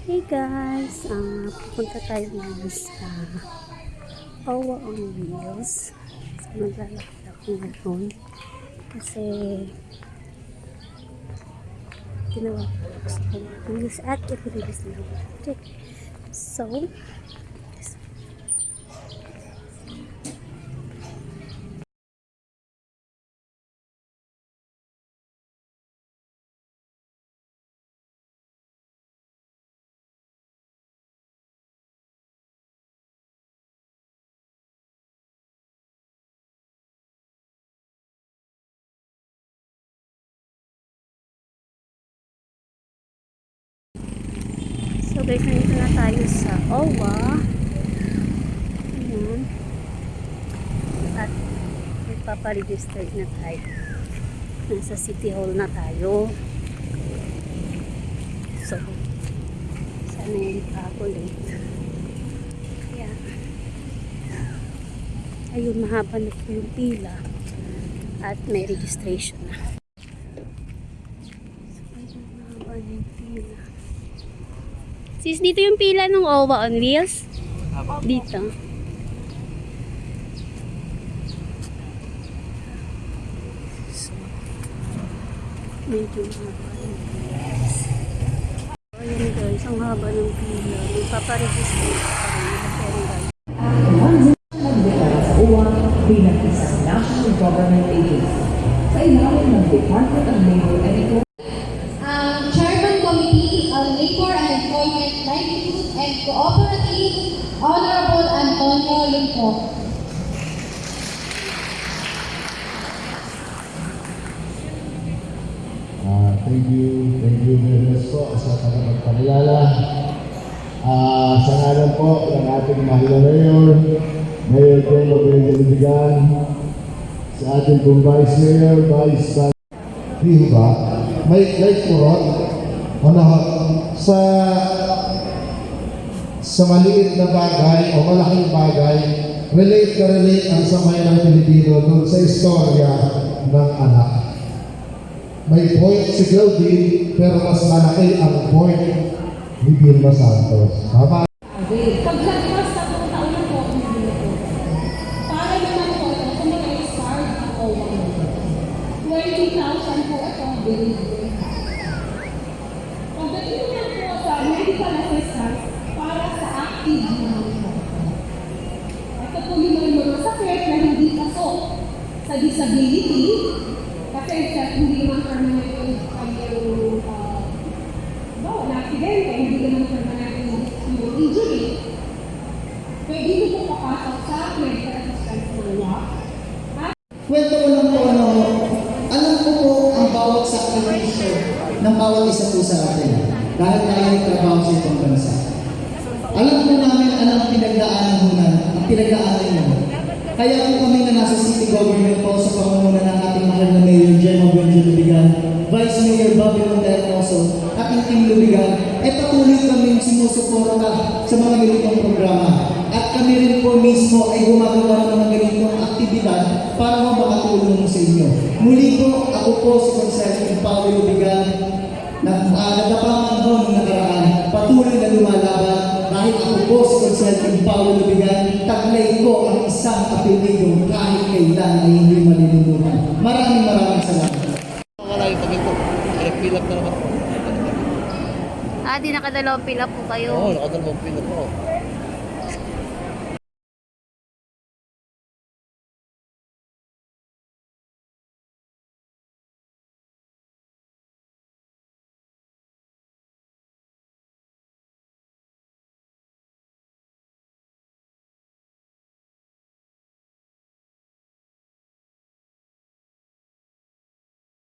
Hey guys, ah pupunta tayo ngayon sa Owa on Wheels. So, maglalakad ako ngayon. Kasi ginawa ko sa Owa on Wheels at i-release na ako. So, guys, nandito na tayo sa OWA. Ayan. At magpaparegister na tayo. Nasa City Hall na tayo. So, sana hindi pa ako late. Kaya, ayun, mahaba na yung pila. At may registration na. So, ayun, mahaba na yung pila. Sis, dito yung pila ng OWA on wheels? Dito. Medyo pilas. Ayun guys, ang haba ng pila. Magpaparegister pa rin. Bilang isang national government agency sa ilalim ng Department of Labor and Economic um, Chairman Committee on Labor and Employment, Livelihood and Cooperative, Honorable Antonio Lumpo. Ah, thank you, thank you very much po sa pagpapakilala. Ah, sa ngalan po ng ating mahal mayor, Mayor Pedro Benjalibigan, sa ating pong Vice Mayor, Vice Vice Di ba? May po ron, ano, sa sa maliit na bagay o malaking bagay, relate na relate ang samayan ng Pilipino dun sa istorya ng anak may point si Geraldine, pero mas malaki ang point ni Vilma Santos. Tama? Paglagpas sa taon na ang. Para naman po ito, kung mag-start ako 20,000 po ito, binigay. Pagdating naman po sa medical assistance active duty po. Ito po yung mga mga sakit na hindi pasok sa disability kasi sa hindi naman permanent yung kanyang uh, no, na aksidente, hindi naman permanent yung yung injury. Pwede po papasok sa medical assistance ng law. Kwento ko lang po ano, alam ko po ang bawat sakripisyo ng bawat isa po sa atin dahil tayo ay trabaho sa itong bansa. Alam po namin ano ang pinagdaanan mo na, ang pinagdaanan mo. Kaya po kami na nasa city government po sa pamumuno ng ating mahal na Mayor Gemma Benjo Lubigan, Vice Mayor Bobby Monternoso, at ang Team Lubigan, ay patuloy kami sumusuporta sa mga ganitong programa. At kami rin po mismo ay gumagawa ng mga ganitong aktibidad para makatulong sa inyo. Muli po, ako po si Conservative Paulo Lubigan, na uh, nagkapangan ho po si Conservative Paulo Lubigan, taglay ko ang isang apelido kahit kailan ay hindi malilimutan. Maraming maraming salamat. Wala yung tabi ko. Nag-fill up na naman. ah, di nakadalawang pila po kayo. Oo, nakadalawang fill up ako.